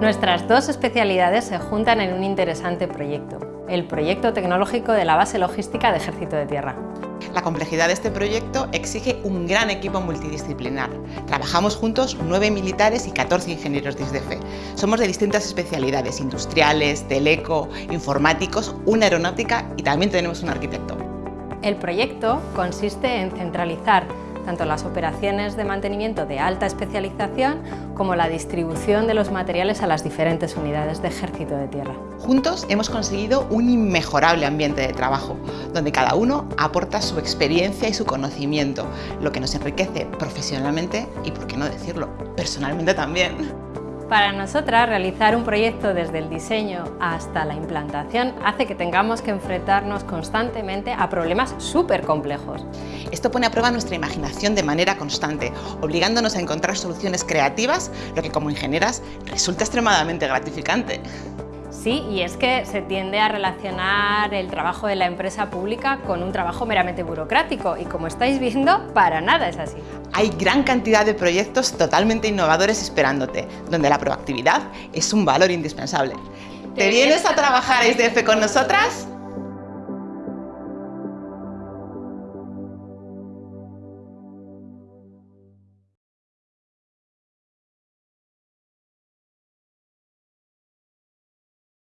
Nuestras dos especialidades se juntan en un interesante proyecto, el proyecto tecnológico de la base logística de Ejército de Tierra. La complejidad de este proyecto exige un gran equipo multidisciplinar. Trabajamos juntos nueve militares y 14 ingenieros de ISDF. Somos de distintas especialidades, industriales, teleco, informáticos, una aeronáutica y también tenemos un arquitecto. El proyecto consiste en centralizar tanto las operaciones de mantenimiento de alta especialización como la distribución de los materiales a las diferentes unidades de ejército de tierra. Juntos hemos conseguido un inmejorable ambiente de trabajo, donde cada uno aporta su experiencia y su conocimiento, lo que nos enriquece profesionalmente y, por qué no decirlo, personalmente también. Para nosotras, realizar un proyecto desde el diseño hasta la implantación hace que tengamos que enfrentarnos constantemente a problemas súper complejos. Esto pone a prueba nuestra imaginación de manera constante, obligándonos a encontrar soluciones creativas, lo que como ingenieras resulta extremadamente gratificante. Sí, y es que se tiende a relacionar el trabajo de la empresa pública con un trabajo meramente burocrático y como estáis viendo, para nada es así. Hay gran cantidad de proyectos totalmente innovadores esperándote, donde la proactividad es un valor indispensable. ¿Te vienes a trabajar a ISDF con nosotras?